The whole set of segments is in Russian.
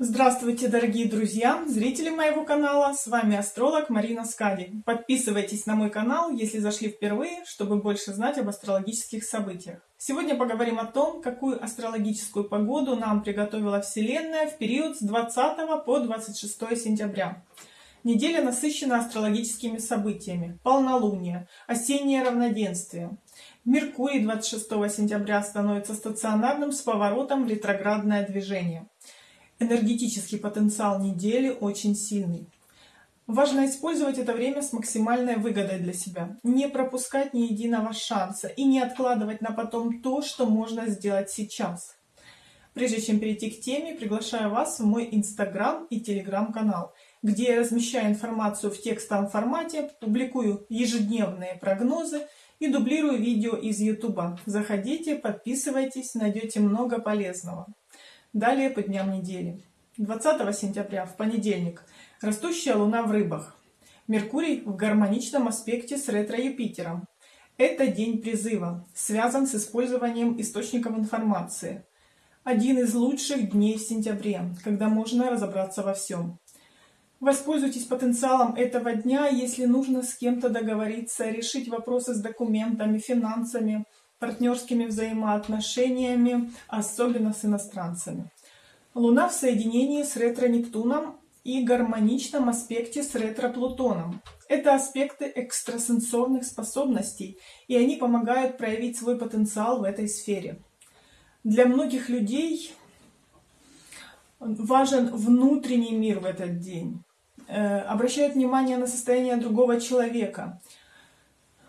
Здравствуйте, дорогие друзья, зрители моего канала, с вами астролог Марина Скади. Подписывайтесь на мой канал, если зашли впервые, чтобы больше знать об астрологических событиях. Сегодня поговорим о том, какую астрологическую погоду нам приготовила Вселенная в период с 20 по 26 сентября. Неделя насыщена астрологическими событиями. Полнолуние, осеннее равноденствие. Меркурий 26 сентября становится стационарным с поворотом в ретроградное движение. Энергетический потенциал недели очень сильный. Важно использовать это время с максимальной выгодой для себя. Не пропускать ни единого шанса и не откладывать на потом то, что можно сделать сейчас. Прежде чем перейти к теме, приглашаю вас в мой инстаграм и телеграм-канал, где я размещаю информацию в текстовом формате, публикую ежедневные прогнозы и дублирую видео из ютуба. Заходите, подписывайтесь, найдете много полезного. Далее по дням недели. 20 сентября, в понедельник, растущая луна в рыбах. Меркурий в гармоничном аспекте с ретро-Юпитером. Это день призыва, связан с использованием источников информации. Один из лучших дней в сентябре, когда можно разобраться во всем. Воспользуйтесь потенциалом этого дня, если нужно с кем-то договориться, решить вопросы с документами, финансами, партнерскими взаимоотношениями, особенно с иностранцами. Луна в соединении с ретро-Нептуном и гармоничном аспекте с ретро-Плутоном. Это аспекты экстрасенсорных способностей, и они помогают проявить свой потенциал в этой сфере. Для многих людей важен внутренний мир в этот день. Э, обращают внимание на состояние другого человека –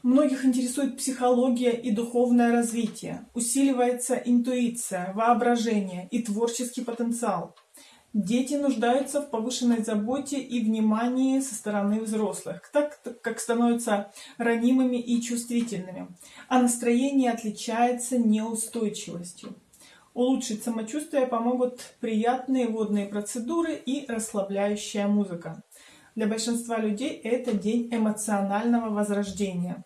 Многих интересует психология и духовное развитие. Усиливается интуиция, воображение и творческий потенциал. Дети нуждаются в повышенной заботе и внимании со стороны взрослых, так как становятся ранимыми и чувствительными, а настроение отличается неустойчивостью. Улучшить самочувствие помогут приятные водные процедуры и расслабляющая музыка. Для большинства людей это день эмоционального возрождения.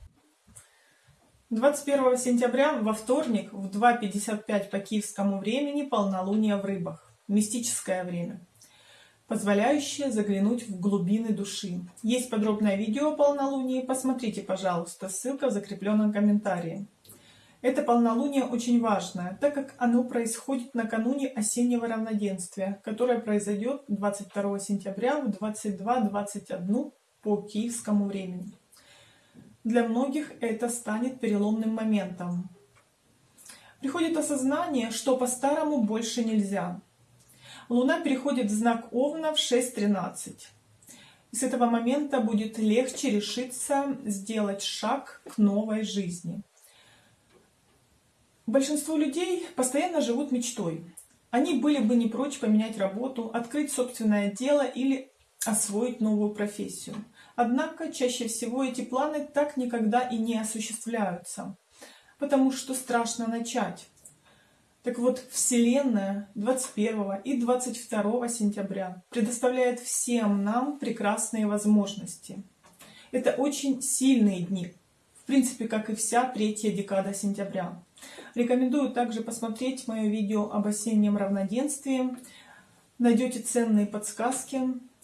21 сентября во вторник в 2.55 по киевскому времени полнолуние в рыбах. Мистическое время, позволяющее заглянуть в глубины души. Есть подробное видео о полнолунии, посмотрите, пожалуйста, ссылка в закрепленном комментарии. Это полнолуние очень важное, так как оно происходит накануне осеннего равноденствия, которое произойдет 22 сентября в 22.21 по киевскому времени. Для многих это станет переломным моментом. Приходит осознание, что по-старому больше нельзя. Луна переходит в знак Овна в 6.13. И с этого момента будет легче решиться сделать шаг к новой жизни. Большинство людей постоянно живут мечтой. Они были бы не прочь поменять работу, открыть собственное дело или освоить новую профессию. Однако чаще всего эти планы так никогда и не осуществляются, потому что страшно начать. Так вот, Вселенная 21 и 22 сентября предоставляет всем нам прекрасные возможности. Это очень сильные дни, в принципе, как и вся третья декада сентября. Рекомендую также посмотреть мое видео об осеннем равноденствии. Найдете ценные подсказки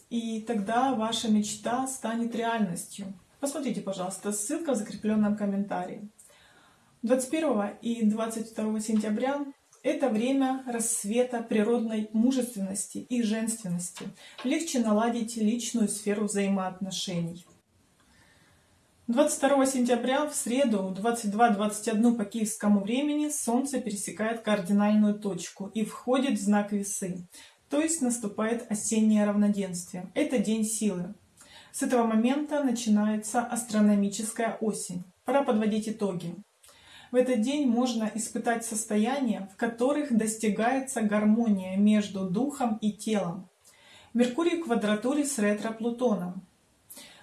и тогда ваша мечта станет реальностью. Посмотрите, пожалуйста, ссылка в закрепленном комментарии. 21 и 22 сентября – это время рассвета природной мужественности и женственности. Легче наладить личную сферу взаимоотношений. 22 сентября в среду 22.21 по киевскому времени Солнце пересекает кардинальную точку и входит в знак Весы. То есть наступает осеннее равноденствие. Это день силы. С этого момента начинается астрономическая осень. Пора подводить итоги. В этот день можно испытать состояния, в которых достигается гармония между духом и телом. Меркурий в квадратуре с ретро-Плутоном.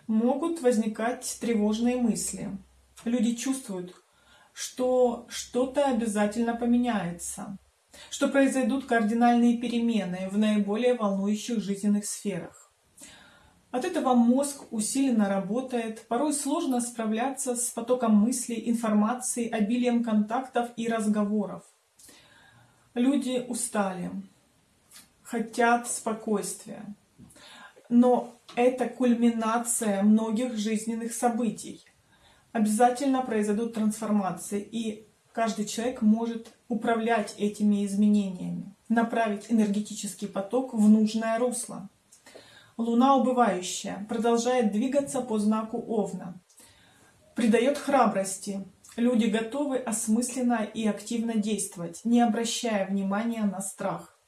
Могут возникать тревожные мысли. Люди чувствуют, что что-то обязательно поменяется что произойдут кардинальные перемены в наиболее волнующих жизненных сферах. От этого мозг усиленно работает, порой сложно справляться с потоком мыслей, информации, обилием контактов и разговоров. Люди устали, хотят спокойствия. Но это кульминация многих жизненных событий. Обязательно произойдут трансформации, и каждый человек может управлять этими изменениями, направить энергетический поток в нужное русло. Луна убывающая продолжает двигаться по знаку Овна. Придает храбрости. Люди готовы осмысленно и активно действовать, не обращая внимания на страх.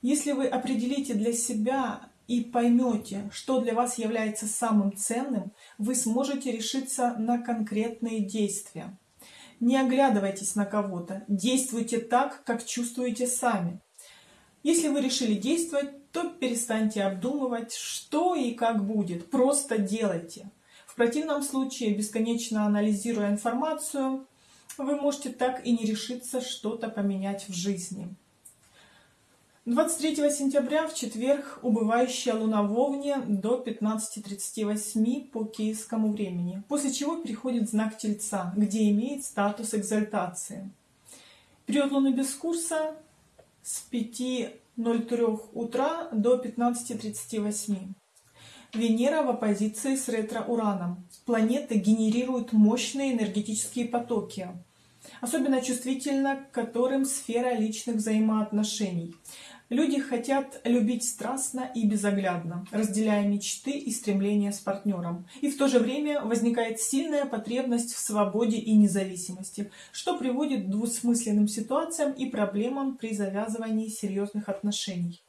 Если вы определите для себя и поймете, что для вас является самым ценным, вы сможете решиться на конкретные действия. Не оглядывайтесь на кого-то, действуйте так, как чувствуете сами. Если вы решили действовать, то перестаньте обдумывать, что и как будет, просто делайте. В противном случае, бесконечно анализируя информацию, вы можете так и не решиться что-то поменять в жизни. 23 сентября в четверг убывающая луна в Овне до 15.38 по киевскому времени, после чего переходит знак Тельца, где имеет статус экзальтации. Период луны без курса с 5.03 утра до 15.38. Венера в оппозиции с ретро-ураном. Планеты генерируют мощные энергетические потоки, особенно чувствительно к которым сфера личных взаимоотношений. Люди хотят любить страстно и безоглядно, разделяя мечты и стремления с партнером. И в то же время возникает сильная потребность в свободе и независимости, что приводит к двусмысленным ситуациям и проблемам при завязывании серьезных отношений.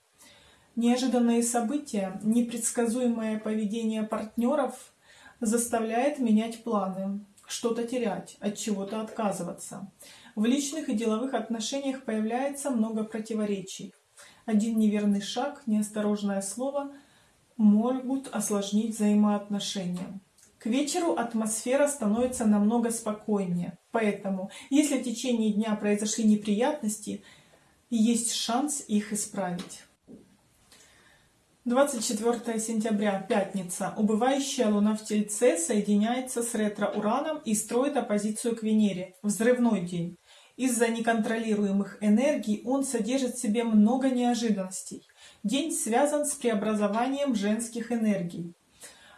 Неожиданные события, непредсказуемое поведение партнеров заставляет менять планы, что-то терять, от чего-то отказываться. В личных и деловых отношениях появляется много противоречий. Один неверный шаг, неосторожное слово могут осложнить взаимоотношения. К вечеру атмосфера становится намного спокойнее, поэтому, если в течение дня произошли неприятности, есть шанс их исправить. 24 сентября, пятница. Убывающая Луна в Тельце соединяется с ретро-ураном и строит оппозицию к Венере. Взрывной день. Из-за неконтролируемых энергий он содержит в себе много неожиданностей. День связан с преобразованием женских энергий.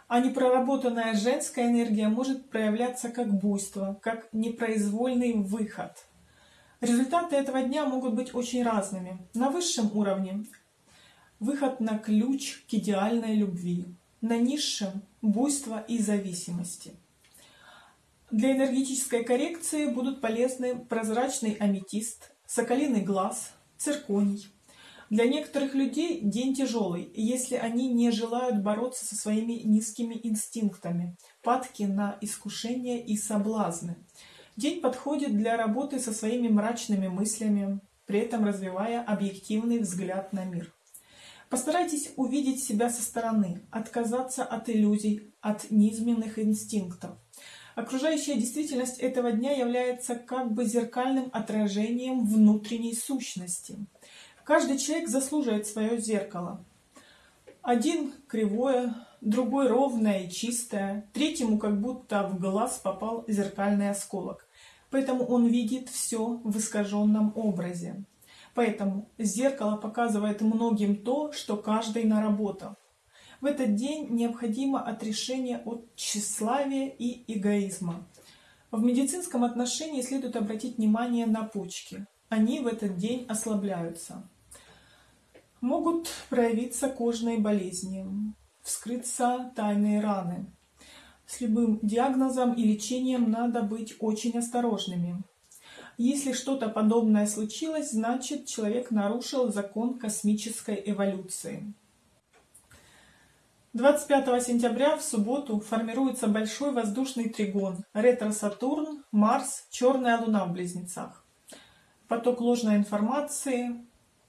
А непроработанная женская энергия может проявляться как буйство, как непроизвольный выход. Результаты этого дня могут быть очень разными. На высшем уровне выход на ключ к идеальной любви. На низшем – буйство и зависимости. Для энергетической коррекции будут полезны прозрачный аметист, соколиный глаз, цирконий. Для некоторых людей день тяжелый, если они не желают бороться со своими низкими инстинктами, падки на искушения и соблазны. День подходит для работы со своими мрачными мыслями, при этом развивая объективный взгляд на мир. Постарайтесь увидеть себя со стороны, отказаться от иллюзий, от низменных инстинктов. Окружающая действительность этого дня является как бы зеркальным отражением внутренней сущности. Каждый человек заслуживает свое зеркало. Один кривое, другой ровное и чистое, третьему как будто в глаз попал зеркальный осколок. Поэтому он видит все в искаженном образе. Поэтому зеркало показывает многим то, что каждый наработал. В этот день необходимо отрешение от тщеславия и эгоизма. В медицинском отношении следует обратить внимание на почки. Они в этот день ослабляются. Могут проявиться кожные болезни, вскрыться тайные раны. С любым диагнозом и лечением надо быть очень осторожными. Если что-то подобное случилось, значит человек нарушил закон космической эволюции. 25 сентября в субботу формируется большой воздушный тригон ретро-Сатурн, Марс, черная луна в близнецах. Поток ложной информации,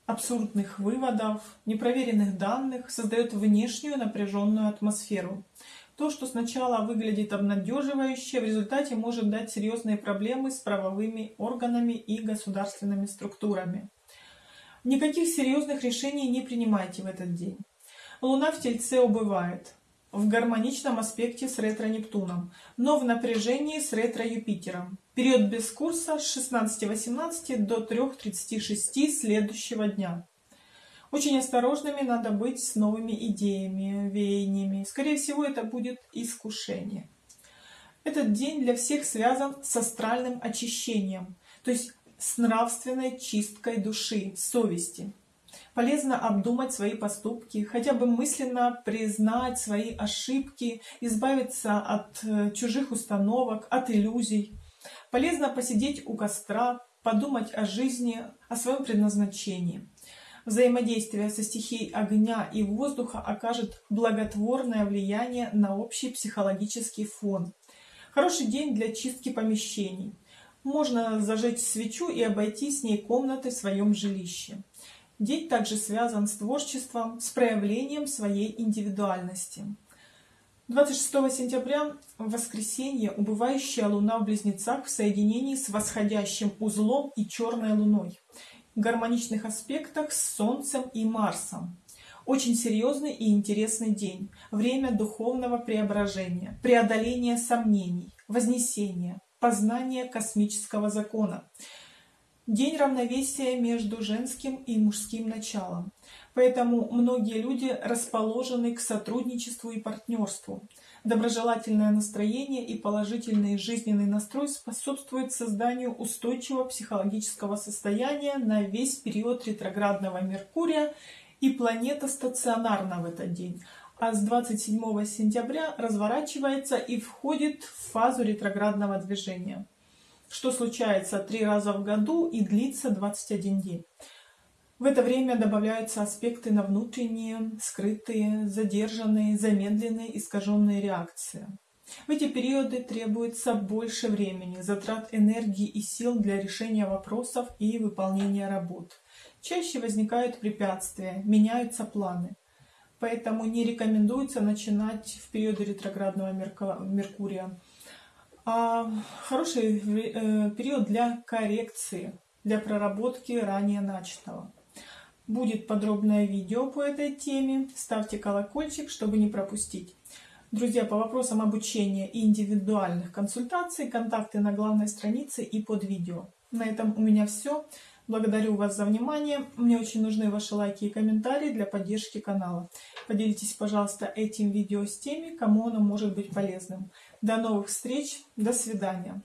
абсурдных выводов, непроверенных данных создает внешнюю напряженную атмосферу. То, что сначала выглядит обнадеживающе, в результате может дать серьезные проблемы с правовыми органами и государственными структурами. Никаких серьезных решений не принимайте в этот день. Луна в Тельце убывает в гармоничном аспекте с ретро-Нептуном, но в напряжении с ретро-Юпитером. Период без курса с 16.18 до 3.36 следующего дня. Очень осторожными надо быть с новыми идеями, веяниями. Скорее всего, это будет искушение. Этот день для всех связан с астральным очищением, то есть с нравственной чисткой души, совести. Полезно обдумать свои поступки, хотя бы мысленно признать свои ошибки, избавиться от э, чужих установок, от иллюзий. Полезно посидеть у костра, подумать о жизни, о своем предназначении. Взаимодействие со стихией огня и воздуха окажет благотворное влияние на общий психологический фон. Хороший день для чистки помещений. Можно зажечь свечу и обойти с ней комнаты в своем жилище. День также связан с творчеством, с проявлением своей индивидуальности. 26 сентября, в воскресенье, убывающая луна в Близнецах в соединении с восходящим узлом и черной луной. В гармоничных аспектах с Солнцем и Марсом. Очень серьезный и интересный день. Время духовного преображения, преодоления сомнений, вознесения, познания космического закона. День равновесия между женским и мужским началом. Поэтому многие люди расположены к сотрудничеству и партнерству. Доброжелательное настроение и положительный жизненный настрой способствуют созданию устойчивого психологического состояния на весь период ретроградного Меркурия и планета стационарна в этот день. А с 27 сентября разворачивается и входит в фазу ретроградного движения что случается три раза в году и длится 21 день. В это время добавляются аспекты на внутренние, скрытые, задержанные, замедленные, искаженные реакции. В эти периоды требуется больше времени, затрат энергии и сил для решения вопросов и выполнения работ. Чаще возникают препятствия, меняются планы. Поэтому не рекомендуется начинать в периоды ретроградного Меркурия хороший э, период для коррекции, для проработки ранее начатого. Будет подробное видео по этой теме. Ставьте колокольчик, чтобы не пропустить. Друзья, по вопросам обучения и индивидуальных консультаций, контакты на главной странице и под видео. На этом у меня все. Благодарю вас за внимание. Мне очень нужны ваши лайки и комментарии для поддержки канала. Поделитесь, пожалуйста, этим видео с теми, кому оно может быть полезным. До новых встреч. До свидания.